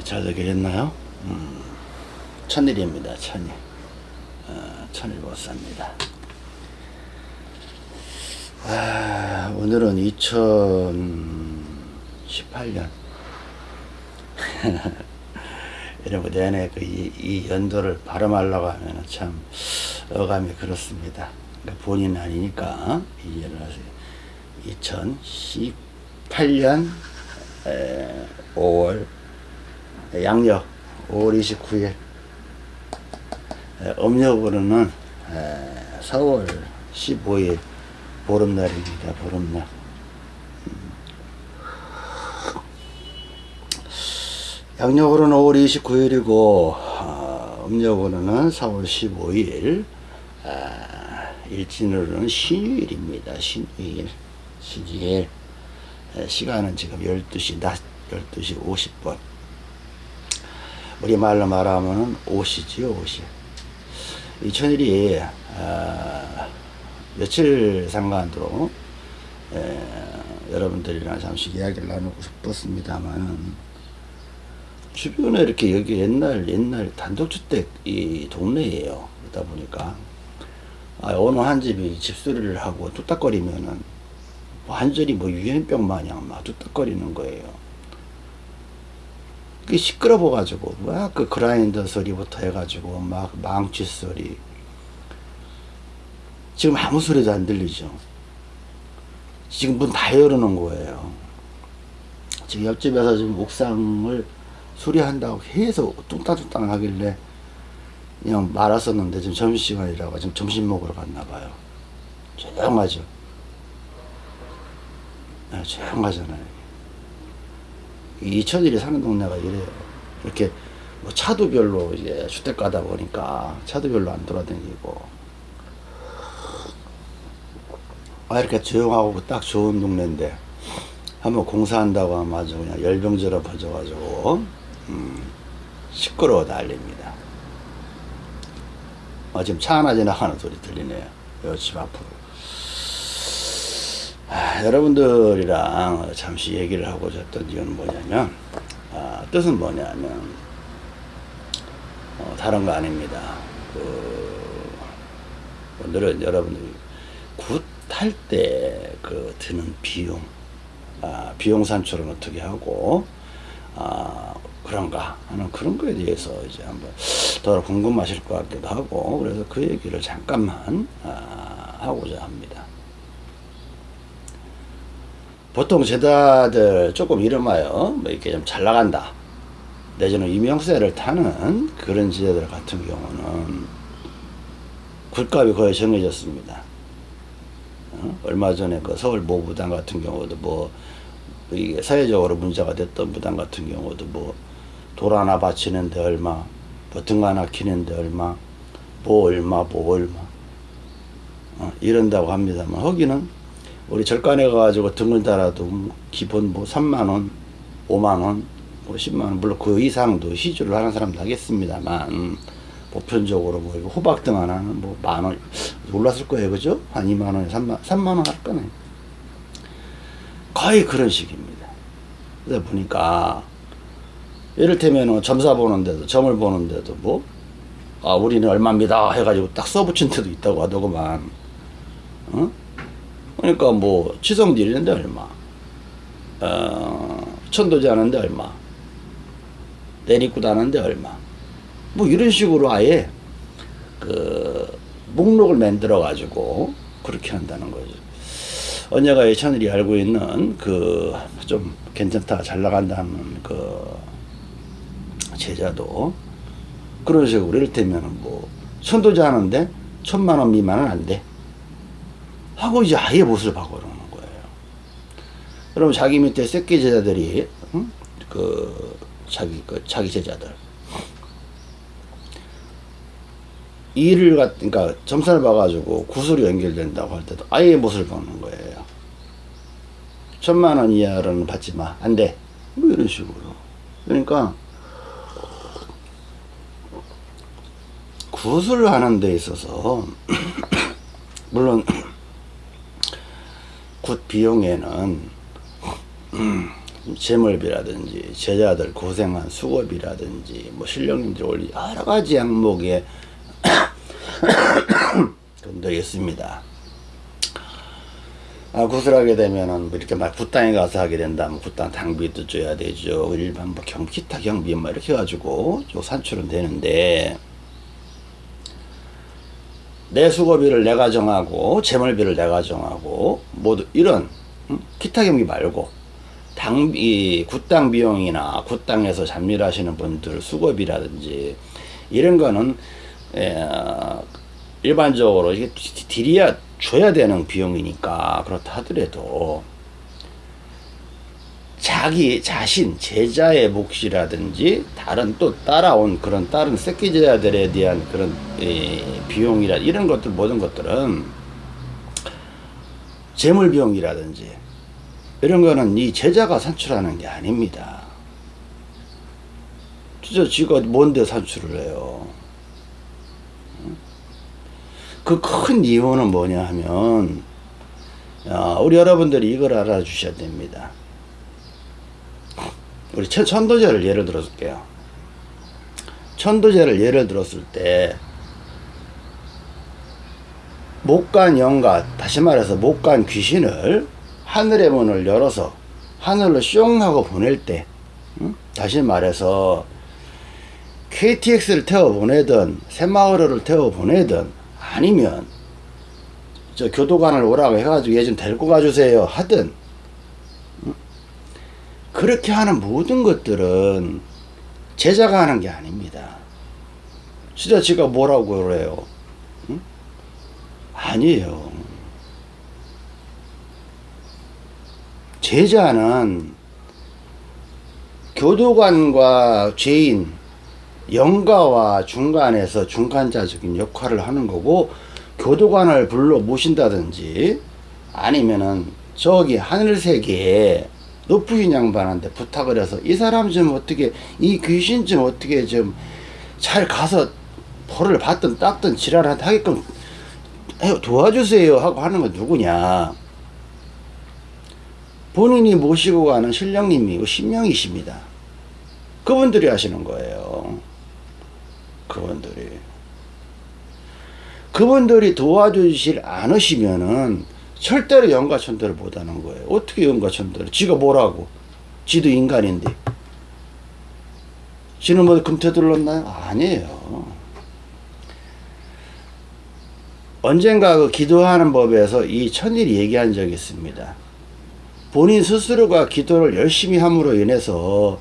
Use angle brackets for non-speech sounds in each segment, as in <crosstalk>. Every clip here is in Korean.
잘 되겠나요? 음, 천일입니다. 천일. 어, 천일 보쌈입니다. 아, 오늘은 2018년. <laughs> 여러분, 내내 그 이, 이 연도를 발음하려고 하면 참 어감이 그렇습니다. 그러니까 본인 아니니까 이해를 하세요. 2018년 5월 양력 5월 29일 음력으로는 4월 15일 보름날입니다. 보름날. 양력으로는 5월 29일이고 음력으로는 4월 15일 일진으로는 신유일입니다. 신유일. 신유일. 시간은 지금 12시 낮 12시 50분. 우리말로 말하면 5시지요, 5시. 이 천일이, 아, 며칠 상관으로, 에, 여러분들이랑 잠시 이야기를 나누고 싶었습니다만, 주변에 이렇게 여기 옛날, 옛날 단독주택 이 동네예요. 그러다 보니까, 아, 어느 한 집이 집수리를 하고 뚝딱거리면은, 완전히 뭐 유행병 마냥 막 뚝딱거리는 거예요. 그 시끄러워 가지고 막 그 그라인더 소리부터 해가지고 막 망치 소리. 지금 아무 소리도 안 들리죠. 지금 문 다 열어놓은 거예요. 지금 옆집에서 지금 옥상을 수리한다고 계속 뚱땅뚱땅 하길래 그냥 말았었는데 지금 점심시간이라고 지금 점심 먹으러 갔나 봐요. 조용하죠? 네, 조용하잖아요 이천일이 사는 동네가 이래요. 이렇게 뭐 차도 별로 이제 주택 가다 보니까 차도 별로 안 돌아다니고 아 이렇게 조용하고 딱 좋은 동네인데 한번 공사한다고 하면 아주 그냥 열병처럼 퍼져가지고 음, 시끄러워 달립니다. 아, 지금 차 하나 지나가는 소리 들리네요. 집 앞으로. 아, 여러분들이랑 잠시 얘기를 하고자 했던 이유는 뭐냐면 아, 뜻은 뭐냐면 어, 다른 거 아닙니다. 그, 오늘은 여러분들이 굿할 때 그 드는 비용 아, 비용 산출은 어떻게 하고 아, 그런가 하는 그런 거에 대해서 이제 한번 더 궁금하실 것 같기도 하고 그래서 그 얘기를 잠깐만 아, 하고자 합니다. 보통 제자들 조금 이름하여 뭐 이렇게 좀 잘 나간다 내지는 이명세를 타는 그런 제자들 같은 경우는 굴값이 거의 정해졌습니다. 어? 얼마 전에 그 서울 모부당 같은 경우도 뭐 이게 사회적으로 문제가 됐던 부당 같은 경우도 뭐돌 하나 바치는데 얼마, 버튼 하나 키는데 얼마, 뭐 얼마, 뭐 얼마 어, 이런다고 합니다만 거기는 우리 절간에 가가지고 등을 달아도 기본 뭐 3만원, 5만원, 뭐 10만원, 물론 그 이상도 시주를 하는 사람도 하겠습니다만, 보편적으로 뭐 호박등 하나는 뭐 만원, 올랐을 거예요. 그죠? 한 2만원에 3만, 3만원 할 거네. 거의 그런 식입니다. 그러다 보니까, 이를테면 점사 보는데도, 점을 보는데도 뭐, 아, 우리는 얼마입니다. 해가지고 딱 써붙인 데도 있다고 하더구만. 어? 그러니까 뭐 치성딜 이는데 얼마. 어, 천도제 하는데 얼마. 내리굿 하는데 얼마. 뭐 이런 식으로 아예 그 목록을 만들어 가지고 그렇게 한다는 거죠. 언제가 이 천일이 알고 있는 그 좀 괜찮다 잘 나간다는 그 제자도 그런 식으로 이를테면 뭐 천도제 하는데 천만 원 미만은 안돼 하고 이제 아예 못을 바꿔놓는 거예요. 그럼 자기 밑에 새끼 제자들이 응? 그 자기 그 자기 제자들 일을 갖 그러니까 점사를 봐가지고 구슬이 연결된다고 할 때도 아예 못을 박는 거예요. 천만 원 이하로는 받지 마. 안 돼. 뭐 이런 식으로. 그러니까 구슬을 하는 데 있어서 <clears throat> 물론 굿 비용에는 음, 제물비라든지 제자들 고생한 수고비라든지 뭐 신령님들 올리 여러 가지 항목에 <coughs> 있습니다. 아, 굿을 하게 되면은 뭐 이렇게 막 굿당에 가서 하게 된다면 굿당 당비도 줘야 되죠. 일반 뭐 경, 기타 경비 뭐 이렇게 해가지고 요 산출은 되는데 내 수고비를 내가 정하고 재물비를 내가 정하고 모두 이런 음? 기타 경비 말고 당비 굿당 비용이나 굿당에서 잡일하시는 분들 수고비라든지 이런 거는 에, 일반적으로 이게 딜이야 줘야 되는 비용이니까 그렇다 하더라도 자기 자신 제자의 몫이라든지 다른 또 따라온 그런 다른 새끼 제자들에 대한 그런 에, 비용이라 이런 것들 모든 것들은 재물 비용이라든지 이런 거는 이 제자가 산출하는 게 아닙니다. 진짜 지가 뭔데 산출을 해요. 그 큰 이유는 뭐냐 하면 야, 우리 여러분들이 이걸 알아주셔야 됩니다. 우리 천도제를 예를 들어줄게요. 천도제를 예를 들었을 때 목간 영가 다시 말해서 목간 귀신을 하늘의 문을 열어서 하늘로 숑 하고 보낼 때 응? 다시 말해서 KTX를 태워 보내든 새마을호를 태워 보내든 아니면 저 교도관을 오라고 해가지고 얘 좀 데리고 가주세요 하든 응? 그렇게 하는 모든 것들은 제자가 하는 게 아닙니다. 진짜 지가 뭐라고 그래요? 응? 아니에요. 제자는 교도관과 죄인, 영가와 중간에서 중간자적인 역할을 하는 거고 교도관을 불러 모신다든지 아니면은 저기 하늘세계에 높으신 양반한테 부탁을 해서 이 사람 좀 어떻게 이 귀신 좀 어떻게 좀 잘 가서 벌을 받든 닦든 지랄을 하게끔 도와주세요 하고 하는 건 누구냐 본인이 모시고 가는 신령님이고 신명이십니다. 그분들이 하시는 거예요. 그분들이. 그분들이 도와주실 않으시면은 절대로 영가천대를 못하는 거예요. 어떻게 영가천대를? 지가 뭐라고? 지도 인간인데. 지는 뭐 금태 들렀나요? 아니에요. 언젠가 그 기도하는 법에서 이 천일이 얘기한 적이 있습니다. 본인 스스로가 기도를 열심히 함으로 인해서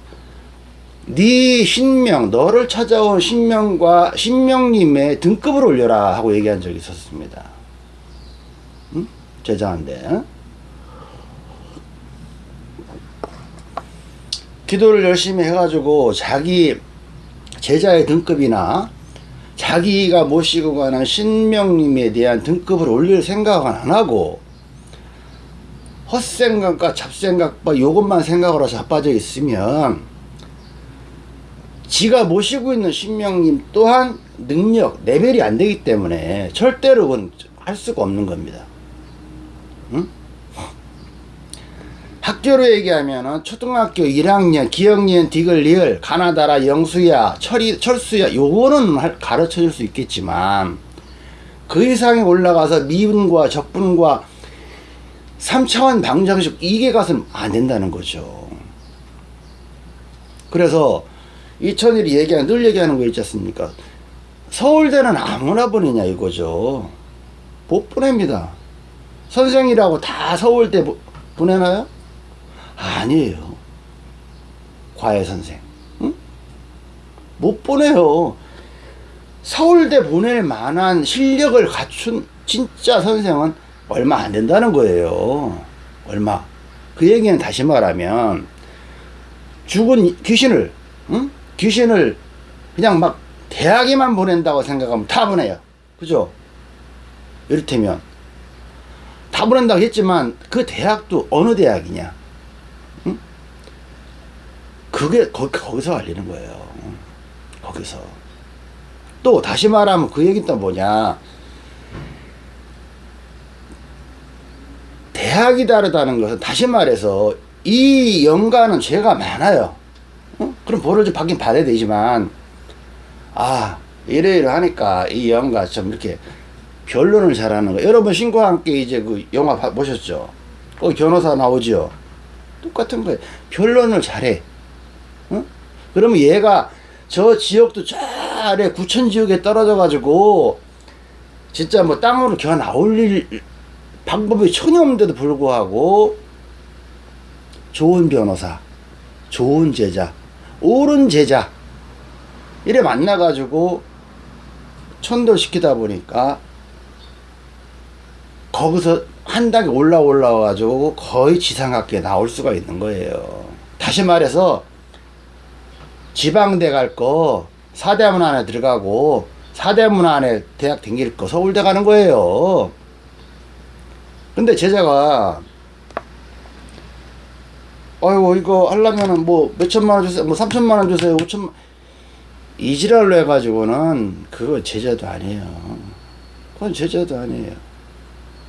네 신명 너를 찾아온 신명과 신명님의 등급을 올려라 하고 얘기한 적이 있었습니다. 응? 제자한테 기도를 열심히 해가지고 자기 제자의 등급이나 자기가 모시고 가는 신명님에 대한 등급을 올릴 생각은 안 하고 헛생각과 잡생각과 요것만 생각으로 자빠져 있으면 지가 모시고 있는 신명님 또한 능력, 레벨이 안 되기 때문에 절대로 할 수가 없는 겁니다. 학교로 얘기하면 초등학교 1학년 기억니은 디글 리을 가나다라 영수야 철이 철수야 요거는 가르쳐 줄 수 있겠지만 그 이상에 올라가서 미분과 적분과 3차원 방정식 이게 가서는 안 된다는 거죠. 그래서 이천일이 얘기하는 늘 얘기하는 거 있지 않습니까? 서울대는 아무나 보내냐 이거죠. 못 보냅니다. 선생이라고 다 서울대 보내나요? 아니에요. 과외 선생. 응? 못 보내요. 서울대 보낼 만한 실력을 갖춘 진짜 선생은 얼마 안 된다는 거예요. 얼마. 그 얘기는 다시 말하면 죽은 귀신을 응? 귀신을 그냥 막 대학에만 보낸다고 생각하면 다 보내요. 그죠? 이를테면 다 보낸다고 했지만 그 대학도 어느 대학이냐? 응? 그게 거, 거기서 알리는 거예요. 거기서. 또 다시 말하면 그 얘기는 또 뭐냐? 대학이 다르다는 것은 다시 말해서 이 영가는 죄가 많아요. 어? 그럼 벌을 좀 받긴 받아야 되지만, 아, 이래이래 하니까 이 영가 좀 이렇게 변론을 잘하는 거. 여러분 신과 함께 이제 그 영화 봐- 보셨죠? 거기 변호사 나오죠? 똑같은 거예요. 변론을 잘해. 어? 그러면 얘가 저 지역도 저 아래 구천 지역에 떨어져 가지고 진짜 뭐 땅으로 기어 나올 일 방법이 전혀 없는데도 불구하고 좋은 변호사, 좋은 제자, 옳은 제자 이래 만나 가지고 천도시키다 보니까 거기서 한 단계 올라 올라와 가지고 거의 지상학교에 나올 수가 있는 거예요. 다시 말해서 지방대 갈 거 사대문 안에 들어가고 사대문 안에 대학 댕길 거 서울대 가는 거예요. 근데 제자가 아이고 이거 하려면은 뭐 몇천만 원 주세요? 뭐 삼천만 원 주세요? 오천만 이지랄로 해가지고는 그거 제자도 아니에요. 그건 제자도 아니에요.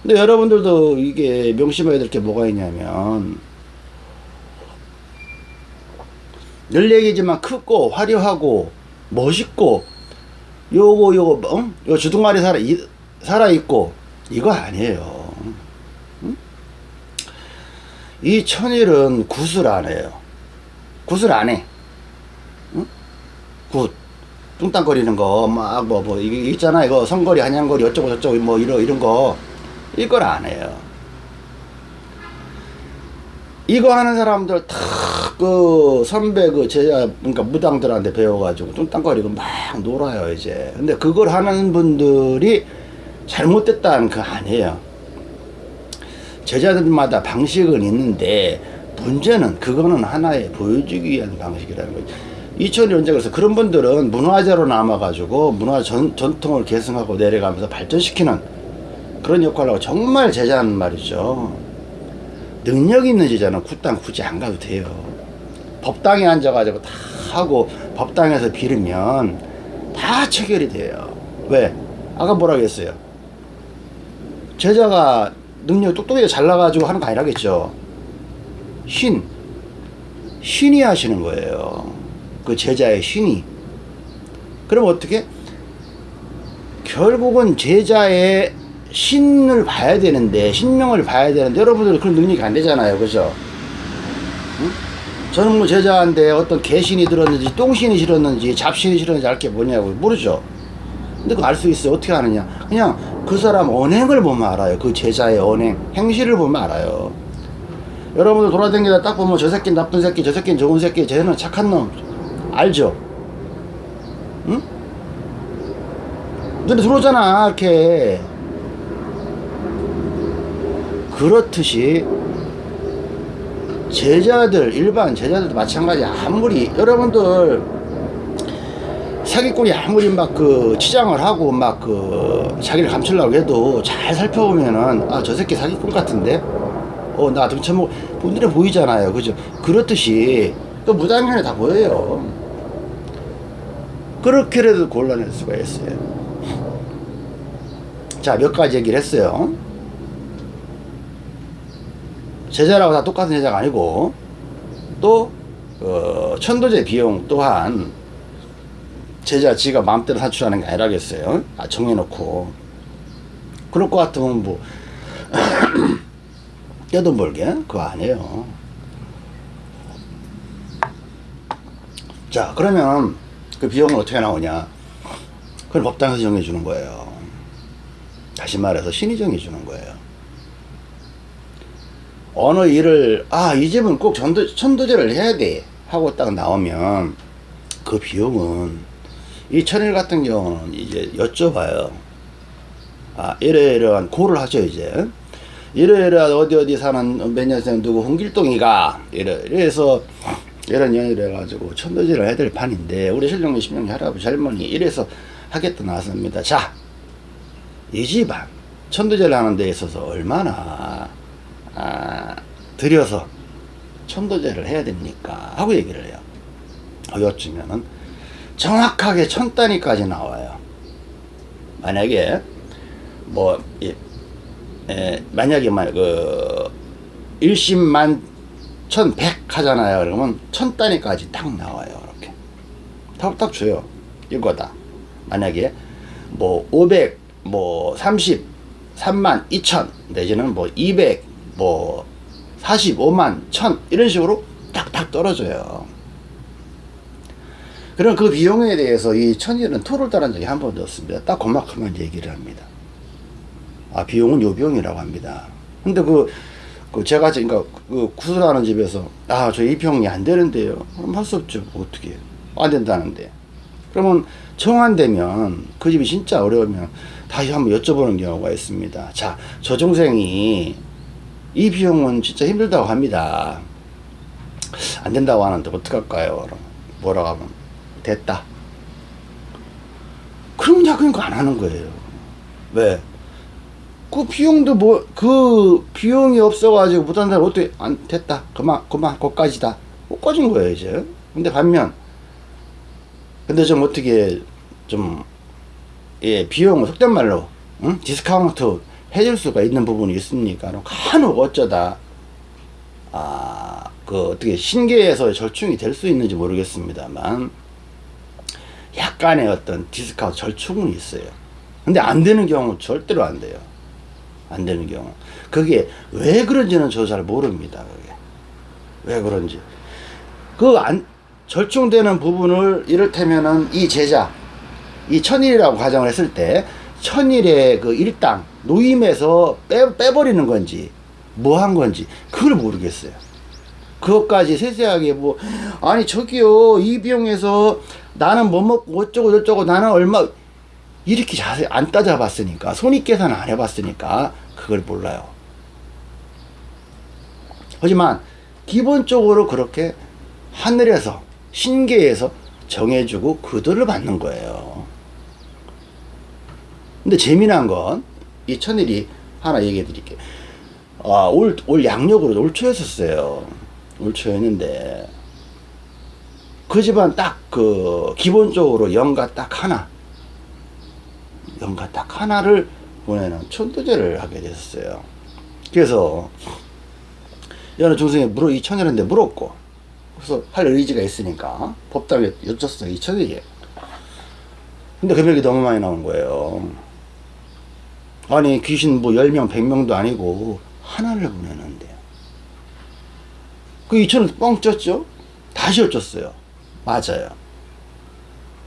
근데 여러분들도 이게 명심해야 될 게 뭐가 있냐면 늘 얘기지만 크고 화려하고 멋있고 요거 요거 어? 요 주둥아리 살아 이, 살아 있고 이거 아니에요. 응? 이 천일은 굿을 안 해요. 굿을 안 해. 응? 굿. 뚱땅거리는 거, 막, 뭐, 뭐, 이게 있잖아. 이거 선거리, 한양거리, 어쩌고 저쩌고, 뭐, 이런, 이런 거. 이걸 안 해요. 이거 하는 사람들 다 그 선배 그 제자 그러니까 무당들한테 배워가지고 뚱땅거리고 막 놀아요 이제. 근데 그걸 하는 분들이 잘못됐다는 거 아니에요. 제자들마다 방식은 있는데 문제는 그거는 하나의 보여주기 위한 방식이라는 거죠 이천이 언제 그래서 그런 분들은 문화재로 남아가지고 문화 전, 전통을 계승하고 내려가면서 발전시키는 그런 역할을 하고 정말 제자는 말이죠 능력 있는 제자는 굿당 굳이 안 가도 돼요. 법당에 앉아가지고 다 하고 법당에서 빌으면 다 체결이 돼요. 왜? 아까 뭐라 그랬어요? 제자가 능력 똑똑하게 잘나가지고 하는 거 아니라겠죠. 신. 신이 하시는 거예요. 그 제자의 신이. 그럼 어떻게? 결국은 제자의 신을 봐야 되는데 신명을 봐야 되는데 여러분들 그런 능력이 안 되잖아요. 그죠? 응? 저는 뭐 제자인데 어떤 개신이 들었는지 똥신이 실었는지 잡신이 실었는지 알 게 뭐냐고 모르죠. 근데 그거 알 수 있어요. 어떻게 아느냐. 그냥 그 사람 언행을 보면 알아요. 그 제자의 언행 행실을 보면 알아요. 여러분들 돌아다니다 딱 보면 저 새끼 나쁜 새끼 저 새끼 좋은 새끼 쟤는 착한 놈 알죠? 응? 눈에 들어오잖아 이렇게 그렇듯이 제자들 일반 제자들도 마찬가지. 아무리 여러분들 사기꾼이 아무리 막 그 치장을 하고 막 그 자기를 감추려고 해도 잘 살펴보면은 아 저 새끼 사기꾼 같은데? 어 나 등쳐먹 분들이 보이잖아요. 그죠? 그렇듯이 또 무당년에 다 보여요. 그렇게라도 곤란할 수가 있어요. 자 몇 가지 얘기를 했어요 제자라고 다 똑같은 제자가 아니고 또 어, 천도제 비용 또한 제자 지가 마음대로 산출하는 게 아니라겠어요. 아, 정해놓고 그럴 것 같으면 뭐 <clears throat> 떼돈 벌게 그거 아니에요. 자 그러면 그 비용은 어떻게 나오냐? 그걸 법당에서 정해주는 거예요. 다시 말해서 신이 정해주는 거예요. 어느 일을 아 이 집은 꼭 전도, 천도제를 해야 돼 하고 딱 나오면 그 비용은 이 천일 같은 경우는 이제 여쭤봐요. 아 이러이러한 고를 하죠 이제. 이러이러한 어디 어디 사는 몇 년생 누구 홍길동이가 이래 이래서 이런 연유를 해가지고 천도제를 해야 될 판인데 우리 신령님 신령님 할아버지 할머니 이래서 하겠다 나왔습니다. 자 이 집안 천도제를 하는 데 있어서 얼마나 아, 들여서 천도제를 해야 됩니까? 하고 얘기를 해요. 어, 여쭈면은 정확하게 천 단위까지 나와요. 만약에 뭐 예, 에, 만약에 만그 일십만 1100 하잖아요. 그러면 천 단위까지 딱 나와요. 이렇게. 딱, 딱 줘요. 이거다. 만약에 뭐 500, 뭐 30, 3만 2천 내지는 뭐 200, 뭐 45만 1000 이런 식으로 딱딱 떨어져요. 그럼 그 비용에 대해서 이 천일은 토를 따른 적이 한 번도 없습니다. 딱 그만큼만 얘기를 합니다. 아, 비용은 요 비용이라고 합니다. 근데 그, 그 제가 그러니까 그 구슬하는 집에서 아, 저 이 비용이 안 되는데요. 그럼 할 수 없죠. 어떻게 해요? 안 된다는데. 그러면 청안되면 그 집이 진짜 어려우면 다시 한번 여쭤보는 경우가 있습니다. 자, 저 동생이 이 비용은 진짜 힘들다고 합니다. 안 된다고 하는데 어떡할까요? 뭐라고 하면 됐다. 그럼 야 그러니까 안 하는 거예요. 왜? 그 비용도 뭐 그 비용이 없어 가지고 못한다면 어떻게 안 됐다. 그만 그만 거기까지다. 거기까진 거예요 이제. 근데 반면 근데 좀 어떻게 좀 예, 비용을 속된 말로 응? 디스카운트 해줄 수가 있는 부분이 있습니까? 간혹 어쩌다 아, 그 어떻게 신계에서 절충이 될 수 있는지 모르겠습니다만 약간의 어떤 디스카운트 절충은 있어요. 근데 안 되는 경우 절대로 안 돼요. 안 되는 경우. 그게 왜 그런지는 저 잘 모릅니다. 그게. 왜 그런지. 그 안, 절충되는 부분을 이를테면은 이 제자, 이 천일이라고 가정을 했을 때 천일의 그 일당, 노임에서 빼, 빼버리는 건지, 뭐 한 건지, 그걸 모르겠어요. 그것까지 세세하게 뭐, 아니, 저기요, 이 비용에서 나는 뭐 먹고 어쩌고 저쩌고 나는 얼마, 이렇게 자세히 안 따져봤으니까, 손익 계산 안 해봤으니까, 그걸 몰라요. 하지만, 기본적으로 그렇게 하늘에서, 신계에서 정해주고 그들을 받는 거예요. 근데 재미난 건, 이 천일이 하나 얘기해 드릴게요. 아, 올, 올 양력으로 올 초였었어요. 올 초였는데, 그 집안 딱 그, 기본적으로 영가 딱 하나, 영가 딱 하나를 보내는 천도제를 하게 됐어요. 그래서, 여느 중생에 물어, 이 천일인데 물었고, 그래서 할 의지가 있으니까, 법당에 여쭸어, 이 천일이. 근데 금액이 너무 많이 나온 거예요. 아니 귀신 뭐 10명 100명도 아니고 하나를 보내는데. 그 2천원 뻥 쪘죠? 다시 어쩌어요. 맞아요.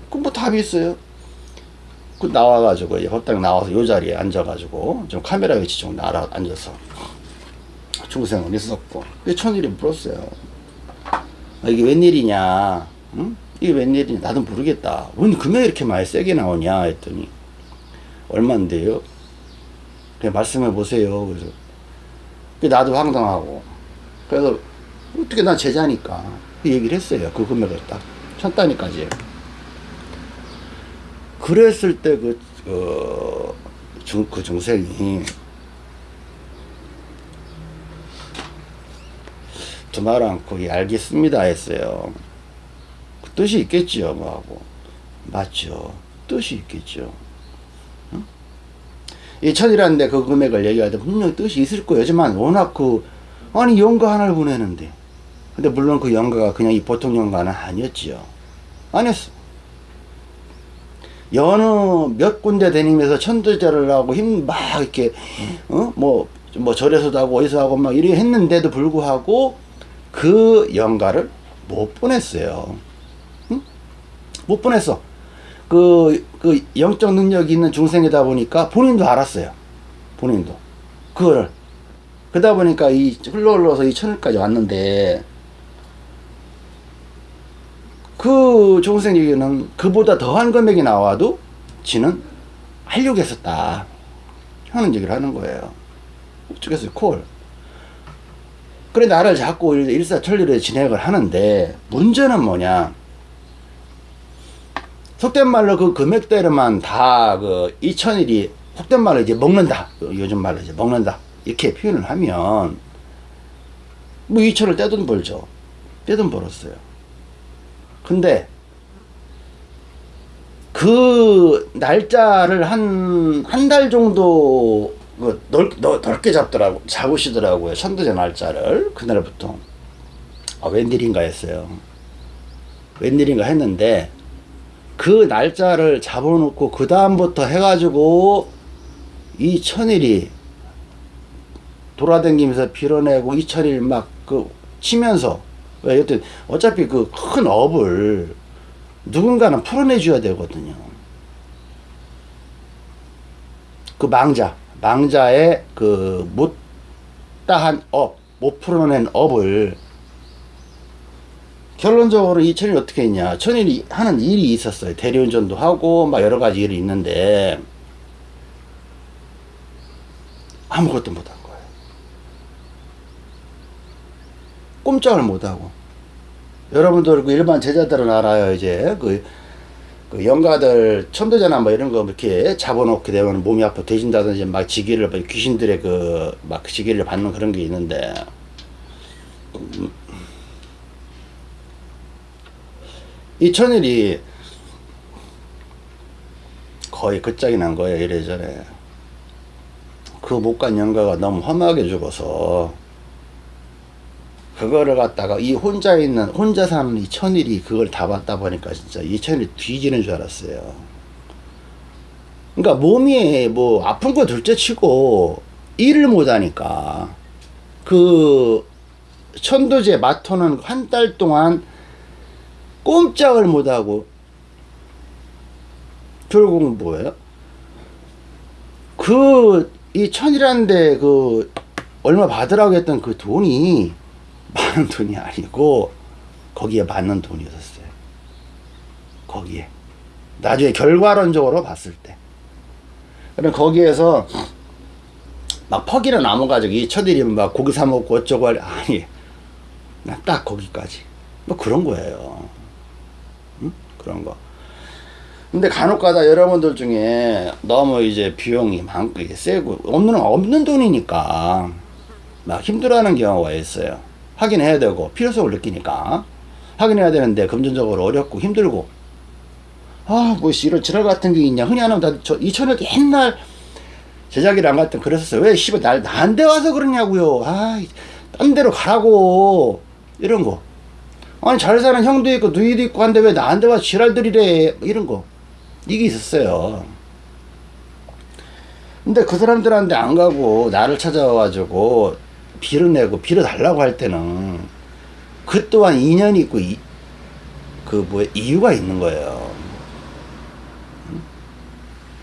그럼 뭐 답이 있어요? 그 나와가지고 법당 나와서 요 자리에 앉아가지고 좀 카메라 위치 좀 날아 앉아서. 중생은 있었고. 그 천일이 물었어요. 아, 이게 웬일이냐? 응? 이게 웬일이냐? 나도 모르겠다. 왜 금액이 이렇게 많이 세게 나오냐? 했더니 얼만데요 그냥 말씀해 보세요. 그래서 나도 황당하고 그래서 어떻게 난 제자니까 그 얘기를 했어요. 그 금액을 딱 천 단위까지. 그랬을 때 그, 어, 중, 그 중생이 두말 않고 예, 알겠습니다 했어요. 그 뜻이 있겠지요, 뭐 하고. 맞죠. 뜻이 있겠죠. 이 천이라는데 그 금액을 얘기할 때 분명히 뜻이 있을 거예요. 하지만 워낙 그, 아니, 연가 하나를 보내는데. 근데 물론 그 연가가 그냥 이 보통 연가는 아니었지요. 아니었어. 여느 몇 군데 다니면서 천도제를 하고 힘 막 이렇게, 어? 뭐, 뭐 절에서도 하고 어디서 하고 막 이렇게 했는데도 불구하고 그 연가를 못 보냈어요. 응? 못 보냈어. 그, 그 영적 능력이 있는 중생이다 보니까 본인도 알았어요. 본인도. 그거를. 그러다 보니까 이 흘러 흘러서 이 천일까지 왔는데 그 중생 얘기는 그보다 더한 금액이 나와도 지는 하려고 했었다. 하는 얘기를 하는 거예요. 어쩌겠어요, 콜. 그래, 나를 자꾸 일사천리로 진행을 하는데, 문제는 뭐냐. 속된 말로 그 금액대로만 다 그 2천일이 속된 말로 이제 먹는다. 요즘 말로 이제 먹는다. 이렇게 표현을 하면 뭐 2천을 떼돈 벌죠. 떼돈 벌었어요. 근데 그 날짜를 한 한 달 정도 그 넓, 넓, 넓 게 잡더라고 잡으시더라고요. 천도제 날짜를 그날부터 아, 웬일인가 했어요. 웬일인가 했는데 그 날짜를 잡아놓고 그 다음부터 해가지고 이 천일이 돌아다니면서 빌어내고 이 천일 막 그 치면서 왜 여튼 어차피 그 큰 업을 누군가는 풀어내 줘야 되거든요. 그 망자 망자의 그 못다한 업, 못 풀어낸 업을 결론적으로 이 천일이 어떻게 했냐. 천일이 하는 일이 있었어요. 대리운전도 하고, 막 여러 가지 일이 있는데, 아무것도 못한 거예요. 꼼짝을 못하고. 여러분들 그 일반 제자들은 알아요. 이제 그, 그 영가들 천도제나 뭐 이런 거 이렇게 잡아놓게 되면 몸이 아파 되진다든지 막 지기를 뭐 귀신들의 그 막 지기를 받는 그런 게 있는데 음, 이 천일이 거의 끝장이 난 거예요 이래저래. 그 못 간 영가가 너무 험하게 죽어서 그거를 갖다가 이 혼자 있는 혼자 사는 이 천일이 그걸 다 받다 보니까 진짜 이 천일이 뒤지는 줄 알았어요. 그러니까 몸이 뭐 아픈 거 둘째 치고 일을 못하니까 그 천도제 마토는 한 달 동안 꼼짝을 못하고 결국은 뭐예요? 그 이 천이라는데 그 얼마 받으라고 했던 그 돈이 많은 돈이 아니고 거기에 맞는 돈이었어요. 거기에 나중에 결과론적으로 봤을 때. 그럼 거기에서 막 퍽이나 남아가지고 이 처들이면 막 고기 사 먹고 어쩌고 할 아니 나딱 거기까지 뭐 그런 거예요. 응? 그런 거. 근데 간혹가다 여러분들 중에 너무 이제 비용이 많고 이게 세고 없는 없는 돈이니까 막 힘들어하는 경우가 있어요. 확인해야 되고 필요성을 느끼니까 확인해야 되는데 금전적으로 어렵고 힘들고 아뭐 이런 지랄 같은 게 있냐 흔히 하는 나저 이천을 옛날 제작일 안 갔던 그랬었어요. 왜 씨발 날 나한테 와서 그러냐고요. 아딴 데로 가라고 이런 거. 아니 잘 사는 형도 있고 누이도 있고 한데 왜 나한테 와서 지랄들이래 이런 거. 이게 있었어요. 근데 그 사람들한테 안 가고 나를 찾아와가지고 빌어 내고 빌어 달라고 할 때는 그 또한 인연이 있고 이, 그 뭐야 이유가 있는 거예요.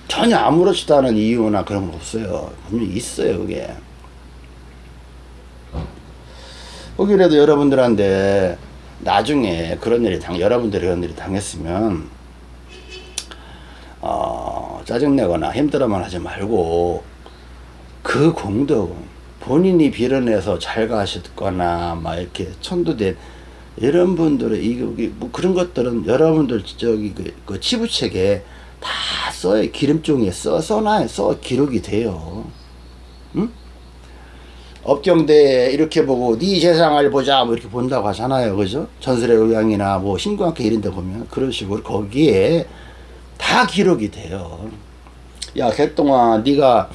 전혀 아무렇지도 않은 이유나 그런 거 없어요. 분명히 있어요, 그게. 혹이라도 여러분들한테 나중에 그런 일이 당, 여러분들이 그런 일이 당했으면, 어, 짜증내거나 힘들어만 하지 말고, 그 공덕, 본인이 빌어내서 잘 가셨거나, 막 이렇게 천도된 이런 분들의, 이, 뭐 그런 것들은 여러분들 저기 그, 그 치부책에 다 써요. 기름종이에 써, 써놔요. 써, 기록이 돼요. 응? 업경대 이렇게 보고 네 세상을 보자 뭐 이렇게 본다고 하잖아요. 그죠? 전설의 의왕이나 뭐 신구학회 이런 데 보면 그런 식으로 거기에 다 기록이 돼요. 야, 개똥아, 네가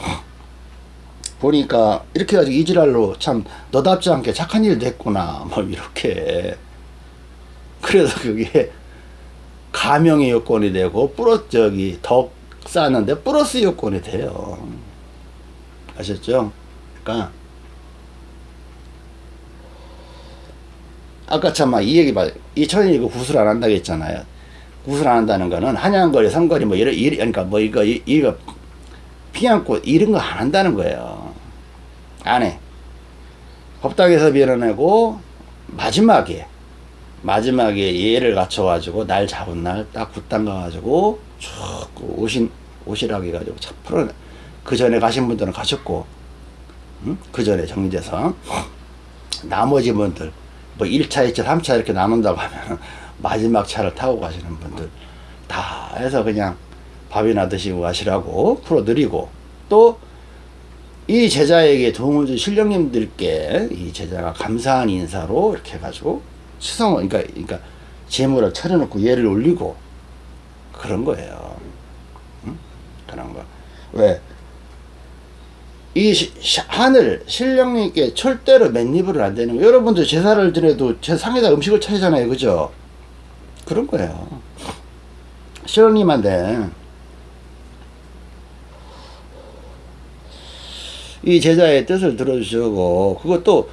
보니까 이렇게 해가지고 이지랄로 참 너답지 않게 착한 일도 했구나. 뭐 이렇게. 그래서 그게 가명의 요건이 되고 플러스 저기 덕 쌓는데 플러스 요건이 돼요. 아셨죠? 그러니까 아까 참이 얘기 봐. 이천이 이거 구술 안 한다고 했잖아요. 구술 안 한다는 거는 한양거리, 성거리 뭐 이런 이 그러니까 뭐 이거 이, 이거 피안고 이런 거 안 한다는 거예요. 안 해. 법당에서 빌어내고 마지막에 마지막에 예를 갖춰가지고 날 잡은 날 딱 굿당 가가지고 쭉 오신 오시라고 해가지고 차 풀어 그 전에 가신 분들은 가셨고 응? 그 전에 정리돼서 나머지 분들 뭐 1차, 2차, 3차 이렇게 나눈다고 하면 마지막 차를 타고 가시는 분들 다 해서 그냥 밥이나 드시고 가시라고 풀어드리고 또 이 제자에게 도움을 준 신령님들께 이 제자가 감사한 인사로 이렇게 해가지고 수성, 그러니까, 그러니까, 재물을 차려놓고 예를 올리고, 그런 거예요. 응? 그런 거. 왜? 이 시- 시- 하늘 신령님께 절대로 맨입을 안 되는 거. 여러분들 제사를 드려도 제 상에다 음식을 차리잖아요, 그죠? 그런 거예요. 신령님한테 이 제자의 뜻을 들어주시고 그것도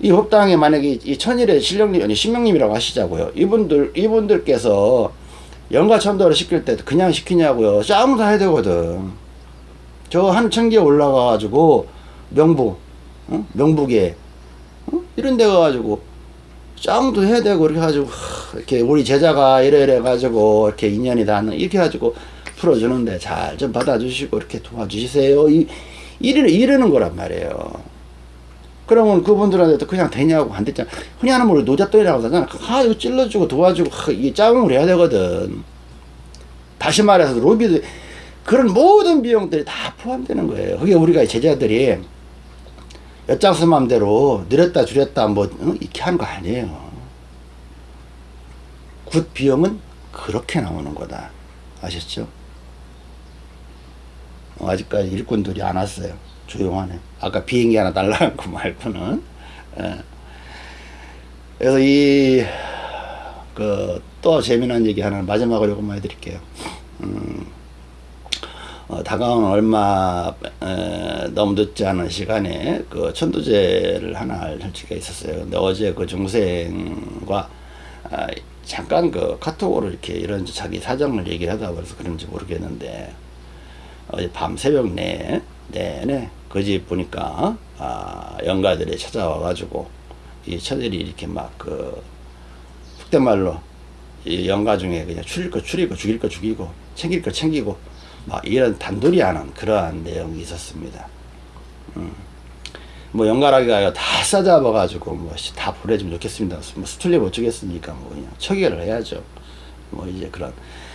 이 법당에 만약에 이 천일의 신령님 아니 신명님이라고 하시자고요. 이분들 이분들께서 영가천도를 시킬 때 그냥 시키냐고요. 싸움도 해야 되거든. 저한 청기에 올라가가지고 명부, 어? 명북에 어? 이런 데 가가지고 짱도 해야 되고 이렇게 해가지고 하, 이렇게 우리 제자가 이래 이래 가지고 이렇게 인연이 닿는 이렇게 해가지고 풀어주는데 잘 좀 받아주시고 이렇게 도와주시세요. 이 이르는 이르는 거란 말이에요. 그러면 그분들한테도 그냥 되냐고 안 됐잖아. 흔히 하는 말로 노잣돈이라고 하잖아. 아 이거 찔러주고 도와주고 하, 이게 짱을 해야 되거든. 다시 말해서 로비도 그런 모든 비용들이 다 포함되는 거예요. 그게 우리가 제자들이 엿장수 맘대로 늘렸다 줄였다 뭐 어? 이렇게 하는 거 아니에요. 굿 비용은 그렇게 나오는 거다. 아셨죠? 어, 아직까지 일꾼들이 안 왔어요. 조용하네. 아까 비행기 하나 날라간 거 말고는. 예. 그래서 이, 그, 또 재미난 얘기 하나 마지막으로 요것만 해드릴게요. 음, 어, 다가오는 얼마 에, 너무 늦지 않은 시간에 그 천도제를 하나 할 처지가 있었어요. 근데 어제 그 중생과 아, 잠깐 그 카톡으로 이렇게 이런 자기 사정을 얘기를 하다 그래서 그런지 모르겠는데 어제 밤 새벽 내 내내 그 집 보니까 아, 영가들이 찾아와 가지고 이 처들이 이렇게 막그 속된 말로 이 영가 중에 그냥 추릴 거 추리고 죽일 거 죽이고 챙길 거 챙기고 막 이런 단돌이 하는 그러한 내용이 있었습니다. 음. 뭐 연가라기가 다 싸잡아 가지고 뭐다 보내주면 좋겠습니다. 뭐 수틀리 못 주겠습니까? 뭐 그냥 처결을 해야죠. 뭐 이제 그런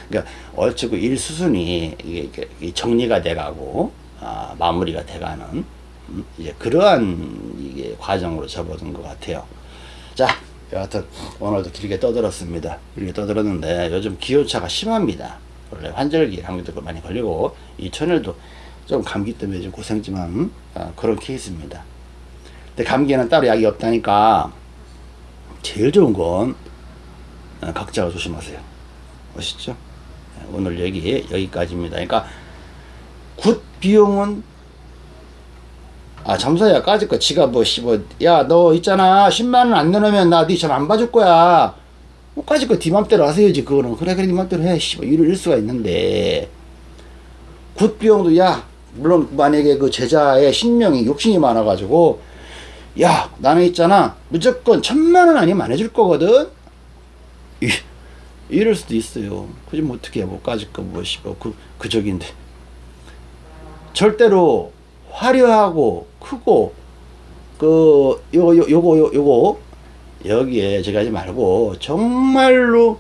그러니까 얼추 일 수순이 이게, 이게 정리가 돼가고 아, 마무리가 돼가는 음, 이제 그러한 이게 과정으로 접어든 것 같아요. 자, 여하튼 오늘도 길게 떠들었습니다. 길게 떠들었는데 요즘 기온차가 심합니다. 원래 환절기 감기도 많이 걸리고 이 천일도 좀 감기 때문에 좀 고생지만 아, 그런 케이스입니다. 근데 감기는 따로 약이 없다니까 제일 좋은 건 아, 각자가 조심하세요. 아시죠? 네, 오늘 얘기 여기까지입니다. 그러니까 굿 비용은 아 잠사야 까짓 거 지가 뭐 씨뭐 야너 있잖아 10만 원안 내놓으면 나 네 전 안 봐줄 거야 뭐 까짓 거네 맘대로 하세요지 그거는. 그래 그래 네 맘대로 해 씨발 이럴 수가 있는데. 굿 비용도 야 물론 만약에 그 제자의 신명이 욕심이 많아 가지고 야 나는 있잖아. 무조건 천만 원 아니면 안 해줄 거거든? 이, 이럴 수도 있어요. 그지 뭐 어떻게 해뭐 까짓 거 뭐 씨발 그 그적인데. 절대로 화려하고 크고 그 요거 요, 요거 요, 요거 여기에 제가 하지 말고 정말로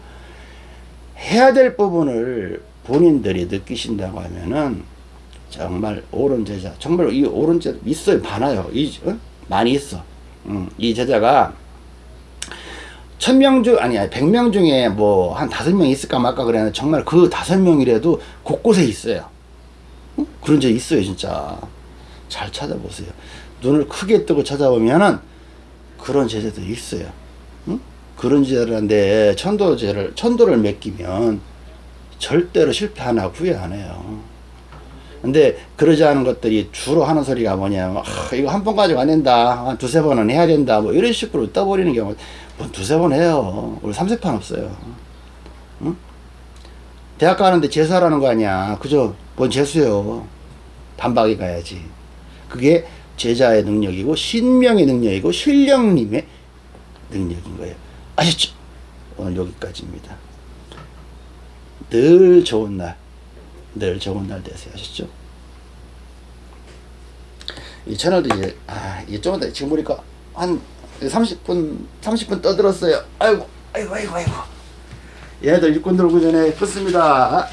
해야 될 부분을 본인들이 느끼신다고 하면은 정말 옳은 제자 정말 이 옳은 제자 있어요. 많아요. 이 어? 많이 있어. 음, 이 제자가 천명 중 아니 아니 백명 중에 뭐 한 다섯 명 있을까 말까 그랬는데 정말 그 다섯 명이라도 곳곳에 있어요. 어? 그런 제 있어요 진짜. 잘 찾아보세요. 눈을 크게 뜨고 찾아보면은 그런 제자들이 있어요. 응? 그런 제자들한테 천도제를 천도를 맡기면 절대로 실패 안 하고 후회 안 해요. 근데 그러지 않은 것들이 주로 하는 소리가 뭐냐면 아, 이거 한 번 가지고 안 된다. 한 두세 번은 해야 된다. 뭐 이런 식으로 떠버리는 경우 뭐 두세 번 해요. 우리 삼세판 없어요. 응? 대학 가는데 재수하라는 거 아니야. 그죠 뭔 재수요? 반박이 가야지. 그게 제자의 능력이고 신명의 능력이고 신령님의 능력인 거예요 아셨죠 오늘 여기까지입니다 늘 좋은 날 늘 좋은 날 되세요. 아셨죠? 이 채널도 이제, 아, 이게 좀 이따 지금 보니까 한 30분, 30분 떠들었어요. 아이고, 아이고, 아이고, 아이고. 얘네들 일꾼 들어오기 전에 끊습니다.